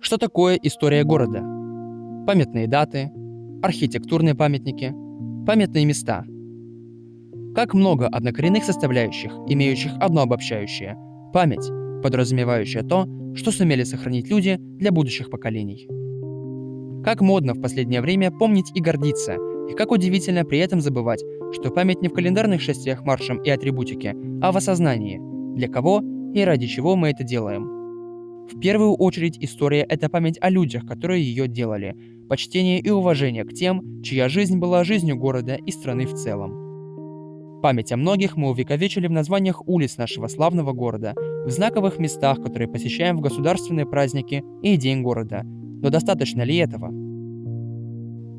Что такое история города? Памятные даты, архитектурные памятники, памятные места. Как много однокоренных составляющих, имеющих одно обобщающее – память, подразумевающая то, что сумели сохранить люди для будущих поколений. Как модно в последнее время помнить и гордиться, и как удивительно при этом забывать, что память не в календарных шествиях маршем и атрибутике, а в осознании, для кого и ради чего мы это делаем. В первую очередь история – это память о людях, которые ее делали, почтение и уважение к тем, чья жизнь была жизнью города и страны в целом. Память о многих мы увековечили в названиях улиц нашего славного города, в знаковых местах, которые посещаем в государственные праздники и День города. Но достаточно ли этого?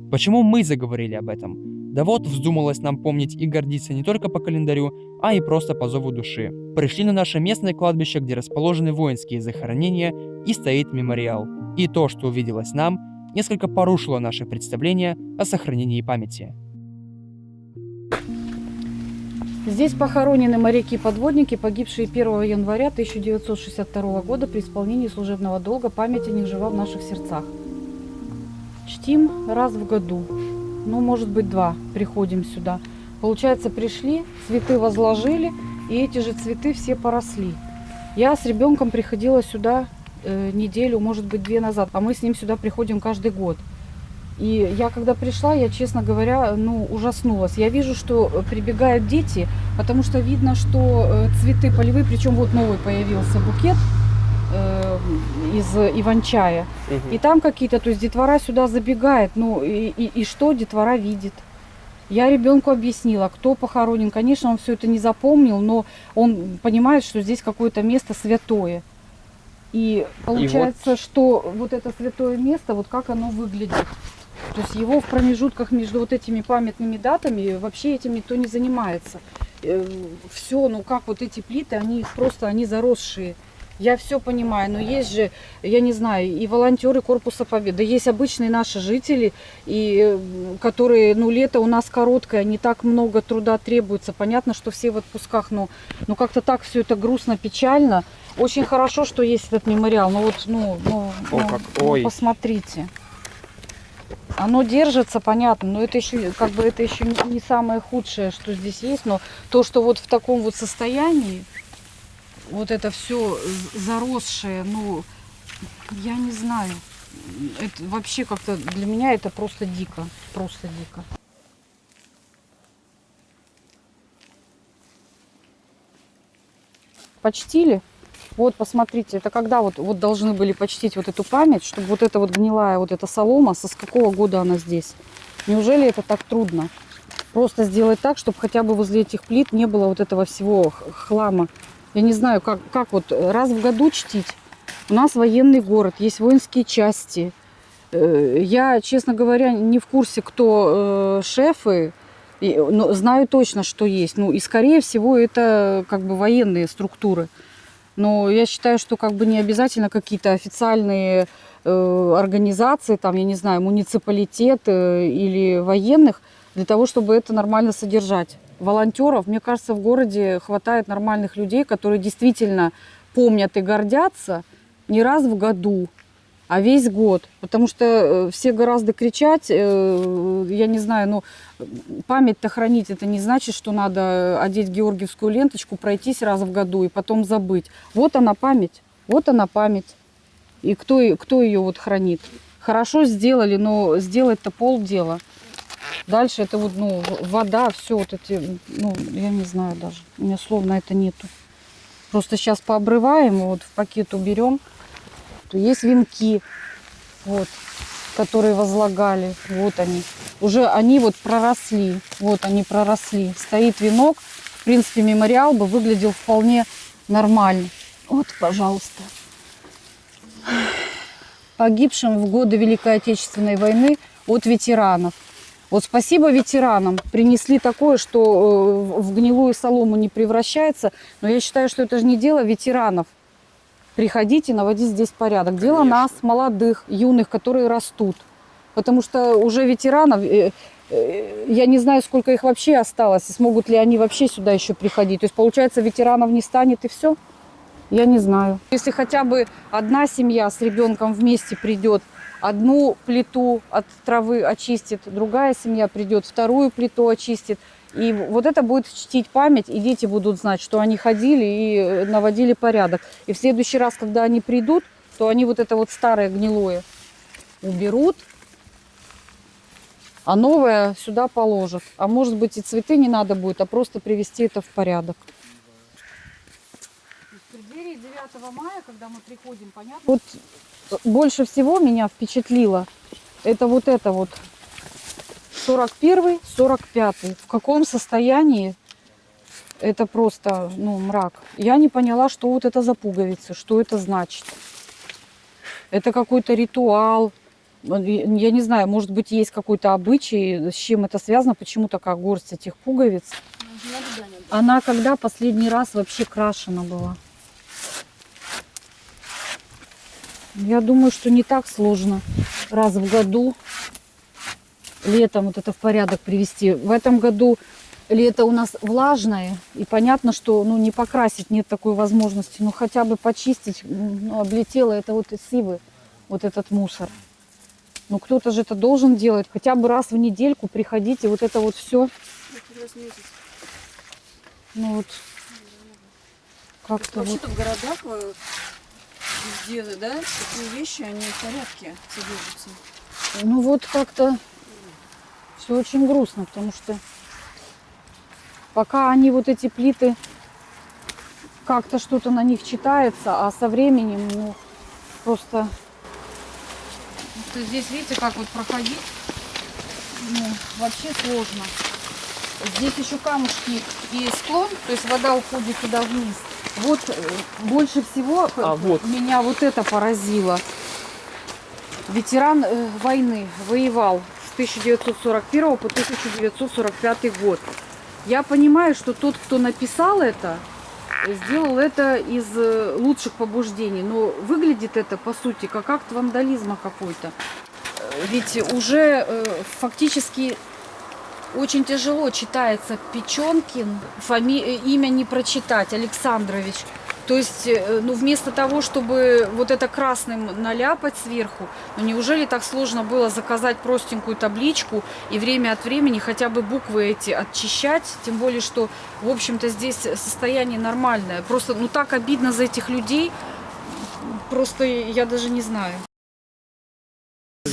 Почему мы заговорили об этом? Да вот, вздумалось нам помнить и гордиться не только по календарю, а и просто по зову души. Пришли на наше местное кладбище, где расположены воинские захоронения и стоит мемориал. И то, что увиделось нам, несколько порушило наше представление о сохранении памяти. Здесь похоронены моряки-подводники, погибшие 1 января 1962 года при исполнении служебного долга. Память о них жива в наших сердцах. Чтим раз в году ну, может быть, два приходим сюда. Получается, пришли, цветы возложили, и эти же цветы все поросли. Я с ребенком приходила сюда э, неделю, может быть, две назад, а мы с ним сюда приходим каждый год. И я когда пришла, я, честно говоря, ну, ужаснулась. Я вижу, что прибегают дети, потому что видно, что э, цветы полевые, причем вот новый появился букет, э, из Иван-чая. Угу. И там какие-то, то есть детвора сюда забегает. Ну и, и, и что детвора видит? Я ребенку объяснила, кто похоронен. Конечно, он все это не запомнил, но он понимает, что здесь какое-то место святое. И получается, и вот... что вот это святое место, вот как оно выглядит. То есть его в промежутках между вот этими памятными датами вообще этим никто не занимается. Э, все, ну как вот эти плиты, они просто, они заросшие. Я все понимаю, но есть же, я не знаю, и волонтеры Корпуса Победы, есть обычные наши жители, и, которые, ну, лето у нас короткое, не так много труда требуется. Понятно, что все в отпусках, но, но как-то так все это грустно, печально. Очень хорошо, что есть этот мемориал, но вот, ну, ну, О, ну, как... ну посмотрите. Оно держится, понятно, но это еще, как бы, это еще не самое худшее, что здесь есть, но то, что вот в таком вот состоянии, вот это все заросшее, ну, я не знаю. Это вообще как-то для меня это просто дико, просто дико. Почтили. Вот, посмотрите, это когда вот, вот должны были почтить вот эту память, чтобы вот эта вот гнилая вот эта солома, со с какого года она здесь? Неужели это так трудно? Просто сделать так, чтобы хотя бы возле этих плит не было вот этого всего хлама я не знаю, как, как вот раз в году чтить. У нас военный город, есть воинские части. Э, я, честно говоря, не в курсе, кто э, шефы, но знаю точно, что есть. Ну и, скорее всего, это как бы военные структуры. Но я считаю, что как бы не обязательно какие-то официальные э, организации, там, я не знаю, муниципалитет э, или военных, для того, чтобы это нормально содержать волонтеров, мне кажется, в городе хватает нормальных людей, которые действительно помнят и гордятся не раз в году, а весь год. Потому что э, все гораздо кричать, э, я не знаю, ну, память-то хранить, это не значит, что надо одеть георгиевскую ленточку, пройтись раз в году и потом забыть. Вот она память, вот она память. И кто, кто ее вот хранит? Хорошо сделали, но сделать-то полдела. Дальше это вот, ну, вода, все вот эти, ну, я не знаю даже. У меня слов это нету. Просто сейчас пообрываем, вот в пакет уберем. Есть венки, вот, которые возлагали. Вот они. Уже они вот проросли. Вот они проросли. Стоит венок. В принципе, мемориал бы выглядел вполне нормально. Вот, пожалуйста. Погибшим в годы Великой Отечественной войны от ветеранов. Вот спасибо ветеранам. Принесли такое, что э, в гнилую солому не превращается. Но я считаю, что это же не дело ветеранов. Приходите, наводить здесь порядок. Дело Конечно. нас, молодых, юных, которые растут. Потому что уже ветеранов, э, э, я не знаю, сколько их вообще осталось, и смогут ли они вообще сюда еще приходить. То есть, получается, ветеранов не станет и все. Я не знаю. Если хотя бы одна семья с ребенком вместе придет, одну плиту от травы очистит, другая семья придет, вторую плиту очистит. И вот это будет чтить память, и дети будут знать, что они ходили и э, наводили порядок. И в следующий раз, когда они придут, то они вот это вот старое гнилое уберут, а новое сюда положат. А может быть и цветы не надо будет, а просто привести это в порядок. В преддверии 9 мая, когда мы приходим, понятно? Вот больше всего меня впечатлило, это вот это вот 41 45 В каком состоянии это просто, ну, мрак. Я не поняла, что вот это за пуговицы, что это значит. Это какой-то ритуал. Я не знаю, может быть, есть какой-то обычай, с чем это связано, почему такая горсть этих пуговиц. Она когда последний раз вообще крашена была? Я думаю, что не так сложно раз в году летом вот это в порядок привести. В этом году лето у нас влажное, и понятно, что ну, не покрасить нет такой возможности, но хотя бы почистить, ну, облетело это вот из сивы, вот этот мусор. Ну кто-то же это должен делать, хотя бы раз в недельку приходите, вот это вот все. Ну вот, как-то вот. Вообще-то в городах э, везде, да, такие вещи, они в порядке содержатся. Ну вот как-то все очень грустно, потому что пока они вот эти плиты как-то что-то на них читается, а со временем, ну, просто... Здесь, видите, как вот проходить, ну, вообще сложно. Здесь еще камушки и склон, то есть вода уходит туда вниз. Вот э, больше всего А, вот. меня вот это поразило. Ветеран э, войны воевал с 1941 по 1945 год. Я понимаю, что тот, кто написал это, сделал это из э, лучших побуждений. Но выглядит это, по сути, как акт вандализма какой-то. Ведь уже фактически очень тяжело читается Печенкин, фами... э, имя не прочитать, Александрович. То есть, э, ну, вместо того, чтобы вот это красным наляпать сверху, ну, неужели так сложно было заказать простенькую табличку и время от времени хотя бы буквы эти очищать? Тем более, что, в общем-то, здесь состояние нормальное. Просто, ну, так обидно за этих людей, просто я даже не знаю.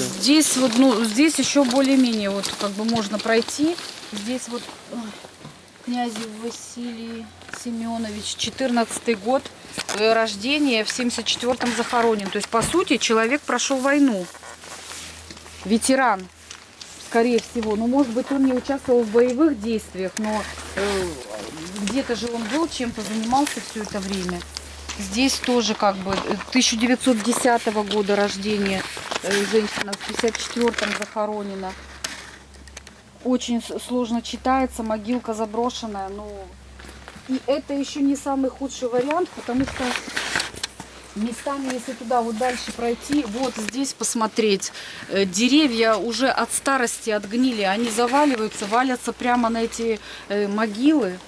Здесь вот, ну, здесь еще более-менее вот как бы можно пройти. Здесь вот ой, Князев Василий Семенович, 14 год э, рождения, в 74-м захоронен. То есть, по сути, человек прошел войну. Ветеран, скорее всего. Ну, может быть, он не участвовал в боевых действиях, но э, где-то же он был, чем-то занимался все это время. Здесь тоже как бы э, 1910 года рождения э, женщина, в 54-м захоронена. Очень сложно читается, могилка заброшенная, но... И это еще не самый худший вариант, потому что местами, если туда вот дальше пройти, вот здесь посмотреть, э, деревья уже от старости отгнили, они заваливаются, валятся прямо на эти э, могилы.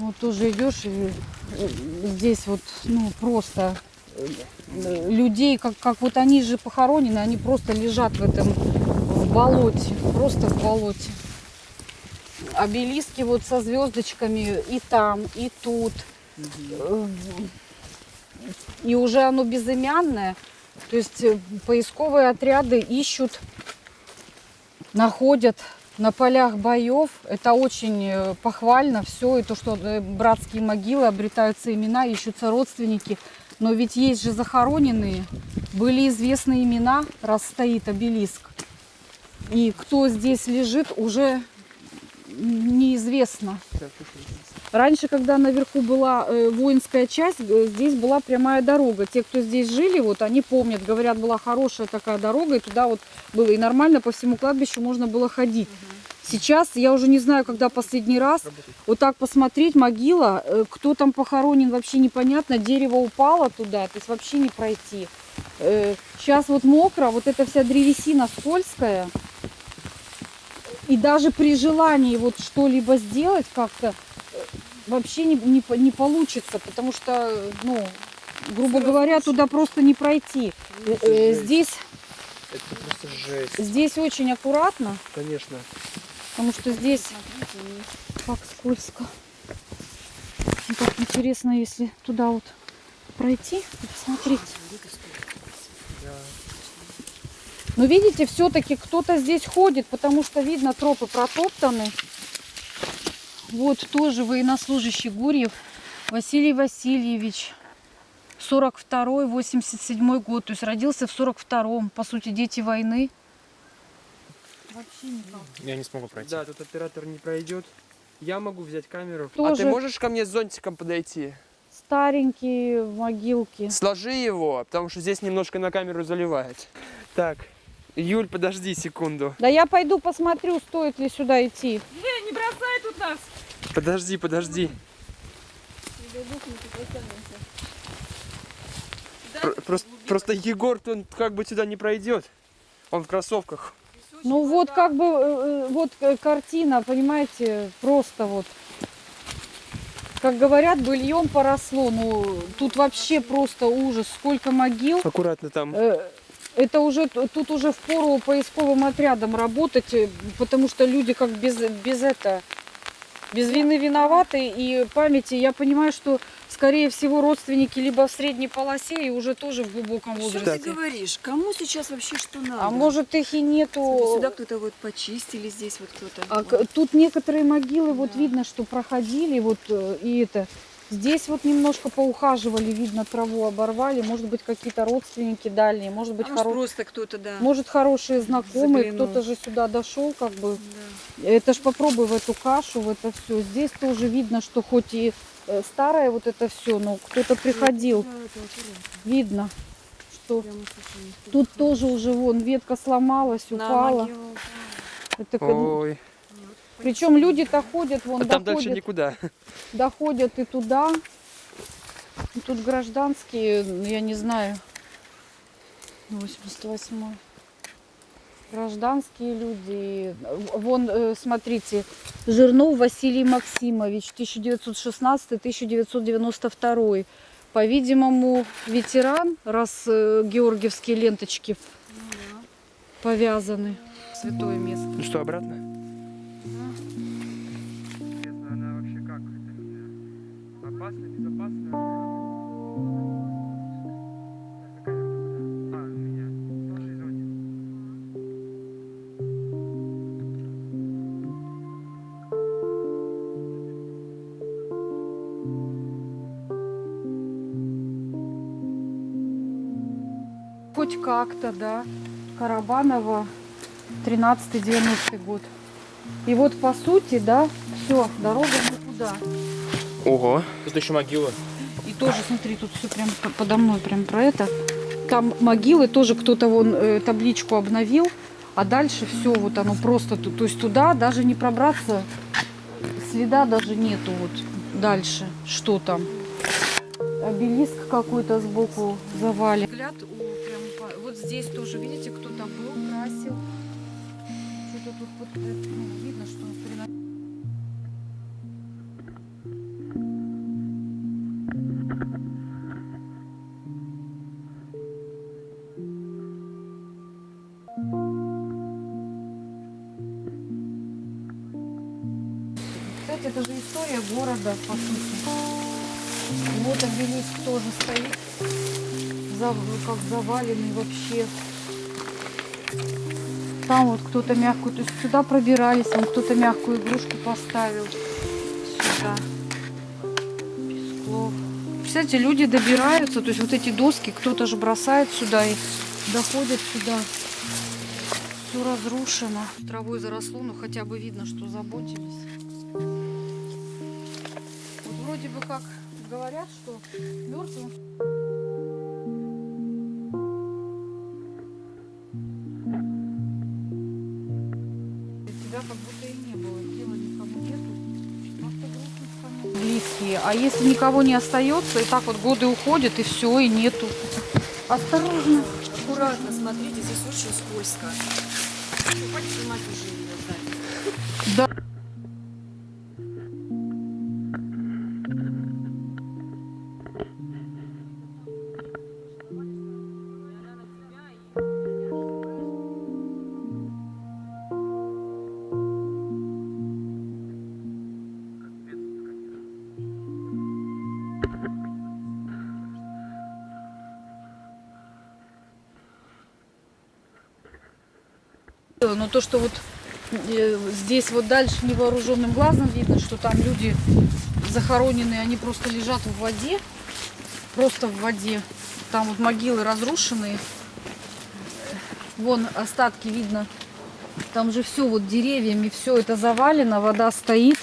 Вот тоже идешь, и э, здесь вот, ну, просто э, людей, как, как вот они же похоронены, они просто лежат в этом, в болоте, просто в болоте. Обелиски вот со звездочками и там, и тут. Э, И уже оно безымянное. То есть поисковые отряды ищут, находят на полях боев. Это очень э, похвально все. И то, что э, братские могилы, обретаются имена, ищутся родственники. Но ведь есть же захороненные. Были известны имена, раз стоит обелиск. И кто здесь лежит, уже неизвестно. Раньше, когда наверху была э, воинская часть, здесь была прямая дорога. Те, кто здесь жили, вот они помнят, говорят, была хорошая такая дорога, и туда вот было и нормально по всему кладбищу можно было ходить. Сейчас я уже не знаю, когда последний раз. Вот так посмотреть, могила, э, кто там похоронен, вообще непонятно. Дерево упало туда, то есть вообще не пройти. Сейчас вот мокро, вот эта вся древесина скользкая. И даже при желании вот что-либо сделать как-то э, вообще не, не, не получится, потому что, ну, грубо говоря, туда просто не пройти. Э, э. Здесь, Это просто жесть, здесь очень аккуратно, конечно. Потому что здесь как скользко. Ну, так интересно, если туда вот пройти и посмотреть. Но видите, все-таки кто-то здесь ходит, потому что видно, тропы протоптаны. Вот тоже военнослужащий Гурьев Василий Васильевич. 42-й, 87 год. То есть родился в 42-м. По сути, дети войны. Вообще никак. Я не смогу пройти. Да, тут оператор не пройдет. Я могу взять камеру. А Тоже. ты можешь ко мне с зонтиком подойти? Старенькие могилки. Сложи его, потому что здесь немножко на камеру заливает. Так, Юль, подожди секунду. Да я пойду посмотрю, стоит ли сюда идти. Не бросай тут нас! Подожди, подожди. Про- Просто, просто Егор, он как бы сюда не пройдет. Он в кроссовках. Ну вот как бы, э, э, вот э, картина, понимаете, просто вот. Как говорят, быльем поросло. Ну, тут вообще просто ужас. Сколько могил. Аккуратно там. Это уже, тут уже впору поисковым отрядом работать, потому что люди как без, без это, без вины виноваты. И памяти, я понимаю, что, скорее всего, родственники либо в средней полосе и уже тоже в глубоком Что возрасте. ты говоришь? Кому сейчас вообще что надо? А может их и нету. Сюда кто-то вот почистили, здесь вот кто-то. А к- тут некоторые могилы, вот Да. видно, что проходили, вот э, и это. Здесь вот немножко поухаживали, видно, траву оборвали. Может быть, какие-то родственники дальние, может быть, А может, хоро- просто кто-то, да. может хорошие знакомые, кто-то же сюда дошел, как бы. Да. Это ж попробуй в эту кашу, в это все. Здесь тоже видно, что хоть и э, старое вот это все, но кто-то приходил. Да, это аккуратно. Видно, что тут тоже уже вон ветка сломалась, На упала. могилу упала. Это, Ой. Причем люди-то ходят, вон А там дальше доходят. никуда. доходят и туда. И Тут гражданские, ну, я не знаю, 88 Гражданские люди. Вон, э, смотрите, Жирнов Василий Максимович, 1916-1992. По-видимому, ветеран, раз э, георгиевские ленточки Ну да. повязаны. Святое место. Ну что, обратно? Хоть как-то, да. Карабанова, 13-90 год. И вот по сути, да, все, дорога никуда. Ого. Тут еще могила. И тоже, смотри, тут все прям по- подо мной прям про это. Там могилы тоже кто-то вон э, табличку обновил, а дальше все вот оно просто, то есть туда даже не пробраться, следа даже нету вот дальше, что там. Обелиск какой-то сбоку завален. Взгляд у, прям вот здесь тоже, видите, кто-то был, красил. Что-то тут вот, ну, видно, что приносит. Как заваленный вообще. Там вот кто-то мягкую, то есть сюда пробирались, там кто-то мягкую игрушку поставил. Сюда. Песклов. Представляете, люди добираются, то есть вот эти доски кто-то же бросает сюда и доходят сюда. Все разрушено. Травой заросло, но хотя бы видно, что заботились. Вот вроде бы как говорят, что мертвым А если никого не остается, и так вот годы уходят, и все, и нету. Осторожно. Аккуратно, смотрите, здесь очень скользко. Хватит снимать уже Но то, что вот э, здесь вот дальше невооруженным глазом видно, что там люди захороненные, они просто лежат в воде, просто в воде. Там вот могилы разрушенные. Вон остатки видно. Там же все вот деревьями, все это завалено, вода стоит.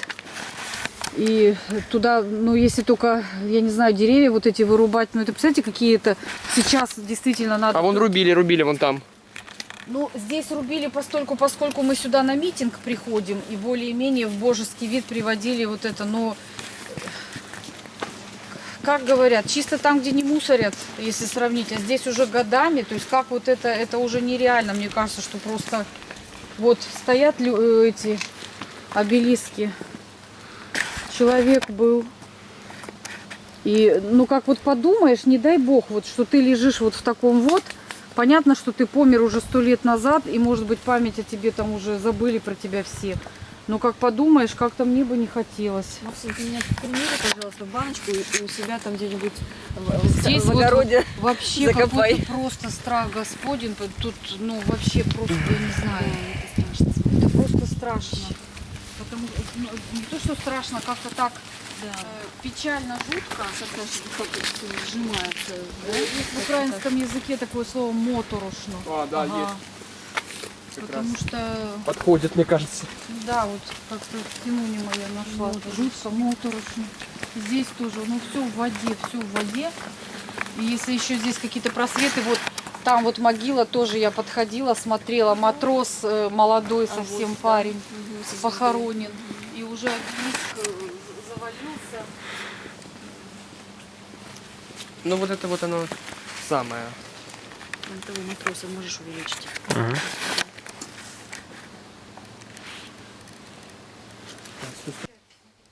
И туда, ну, если только, я не знаю, деревья вот эти вырубать, ну, это, представляете, какие-то сейчас действительно надо... А вон рубили, рубили вон там. Ну, здесь рубили постольку, поскольку мы сюда на митинг приходим и более-менее в божеский вид приводили вот это, но как говорят, чисто там, где не мусорят, если сравнить, а здесь уже годами, то есть как вот это, это уже нереально, мне кажется, что просто вот стоят э, эти обелиски, человек был, и ну как вот подумаешь, не дай бог, вот что ты лежишь вот в таком вот, Понятно, что ты помер уже сто лет назад, и, может быть, память о тебе там уже забыли про тебя все. Но как подумаешь, как-то мне бы не хотелось. Максим, ты меня примери, пожалуйста, баночку и у себя там где-нибудь в, Здесь в вот огороде. Вообще Закопай. какой-то просто страх Господень. Тут, ну, вообще просто, я не знаю. Это страшно. Это просто страшно. Потому что, ну, не то, что страшно, как-то так Да. э, печально, жутко. Сжимается. Да? Есть в украинском языке такое слово моторошно. А, да, Ага. есть. Потому что Подходит, мне кажется. Да, вот как-то синонима я нашла. Моторошно. Жутко, моторошно. Здесь тоже, ну все в воде, все в воде. И если еще здесь какие-то просветы, вот там вот могила тоже я подходила, смотрела, матрос э, молодой А совсем вот, да. парень звездой. похоронен. И уже обелиск завалился. Ну вот это вот оно самое. Вон того матроса можешь увеличить.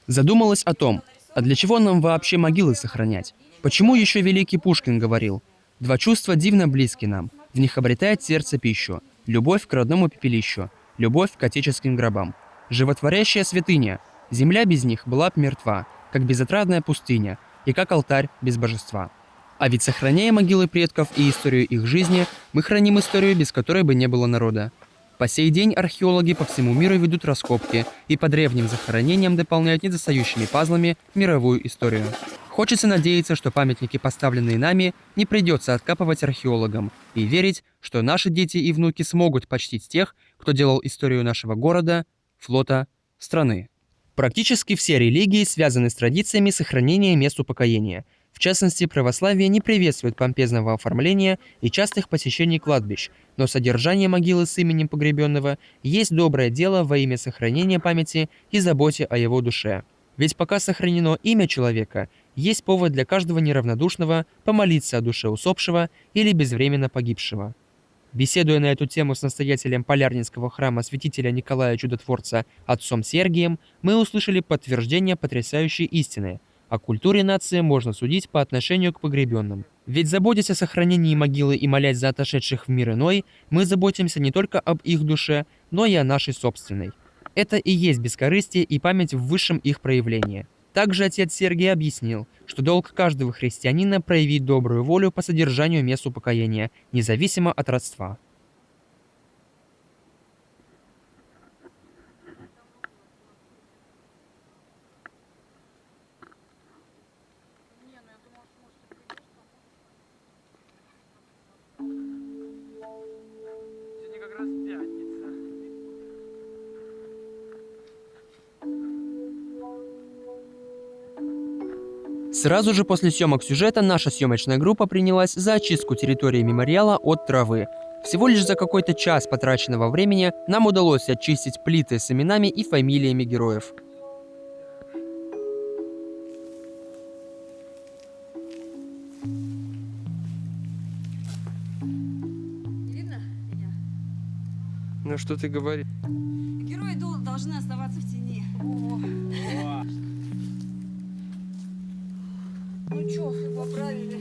Задумалась о том, а для чего нам вообще могилы сохранять? Почему еще великий Пушкин говорил, «Два чувства дивно близки нам, в них обретает сердце пищу, любовь к родному пепелищу, любовь к отеческим гробам, животворящая святыня, земля без них была б мертва, как безотрадная пустыня, и как алтарь без божества». А ведь сохраняя могилы предков и историю их жизни, мы храним историю, без которой бы не было народа. По сей день археологи по всему миру ведут раскопки и по древним захоронениям дополняют недостающими пазлами мировую историю. Хочется надеяться, что памятники, поставленные нами, не придется откапывать археологам, и верить, что наши дети и внуки смогут почтить тех, кто делал историю нашего города, флота, страны. Практически все религии связаны с традициями сохранения мест упокоения. В частности, православие не приветствует помпезного оформления и частых посещений кладбищ, но содержание могилы с именем погребенного есть доброе дело во имя сохранения памяти и заботе о его душе. Ведь пока сохранено имя человека, есть повод для каждого неравнодушного помолиться о душе усопшего или безвременно погибшего. Беседуя на эту тему с настоятелем Полярнинского храма святителя Николая Чудотворца отцом Сергием, мы услышали подтверждение потрясающей истины. О культуре нации можно судить по отношению к погребенным. Ведь заботясь о сохранении могилы и молясь за отошедших в мир иной, мы заботимся не только об их душе, но и о нашей собственной. Это и есть бескорыстие и память в высшем их проявлении. Также отец Сергий объяснил, что долг каждого христианина проявить добрую волю по содержанию мест упокоения, независимо от родства. Сразу же после съемок сюжета наша съемочная группа принялась за очистку территории мемориала от травы. Всего лишь за какой-то час потраченного времени нам удалось очистить плиты с именами и фамилиями героев. Видно меня? Ну что ты говоришь? Герои дол- должны оставаться в тени. Ну поправили.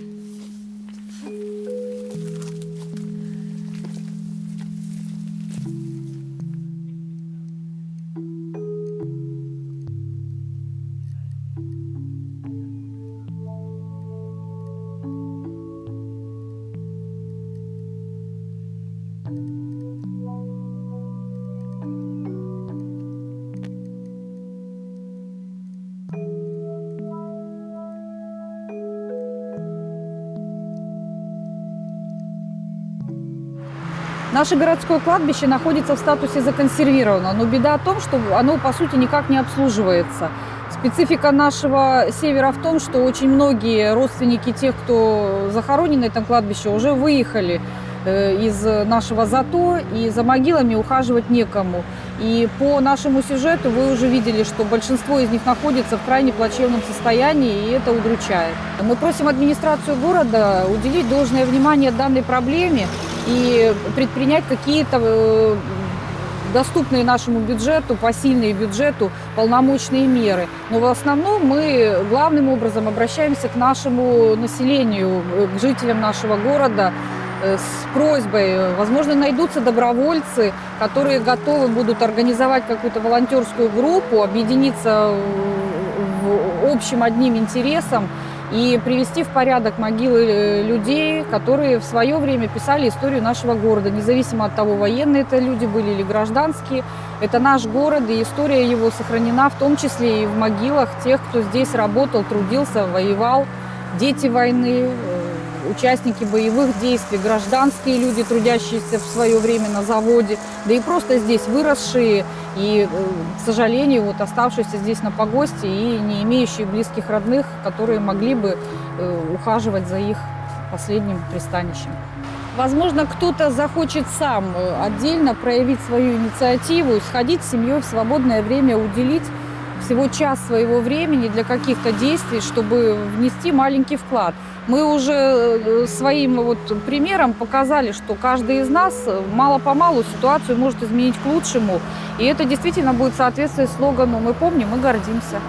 Наше городское кладбище находится в статусе законсервировано, но беда в том, что оно по сути никак не обслуживается. Специфика нашего севера в том, что очень многие родственники тех, кто захоронен на этом кладбище, уже выехали э, из нашего ЗАТО, и за могилами ухаживать некому. И по нашему сюжету вы уже видели, что большинство из них находится в крайне плачевном состоянии, и это удручает. Мы просим администрацию города уделить должное внимание данной проблеме и предпринять какие-то э, доступные нашему бюджету, посильные бюджету полномочные меры. Но в основном мы главным образом обращаемся к нашему населению, э, к жителям нашего города э, с просьбой. Возможно, найдутся добровольцы, которые готовы будут организовать какую-то волонтерскую группу, объединиться в общем одним интересом и привести в порядок могилы э, людей, которые в свое время писали историю нашего города, независимо от того, военные это люди были или гражданские. Это наш город, и история его сохранена в том числе и в могилах тех, кто здесь работал, трудился, воевал, дети войны, участники боевых действий, гражданские люди, трудящиеся в свое время на заводе, да и просто здесь выросшие и, э, к сожалению, вот оставшиеся здесь на погосте и не имеющие близких родных, которые могли бы э, ухаживать за их последним пристанищем. Возможно, кто-то захочет сам э, отдельно проявить свою инициативу, сходить с семьей в свободное время, уделить всего час своего времени для каких-то действий, чтобы внести маленький вклад. Мы уже э, своим вот примером показали, что каждый из нас э, мало-помалу ситуацию может изменить к лучшему. И это действительно будет соответствовать слогану «Мы помним, мы гордимся».